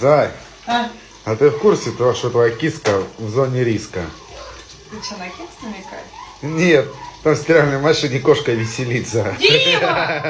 Зай, А, а ты в курсе того, что твоя киска в зоне риска? ты что, на кекс намекаешь? Нет, там в стиральной машине кошка веселится. Дима!